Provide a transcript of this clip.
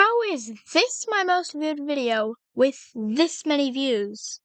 How is this my most viewed video with this many views?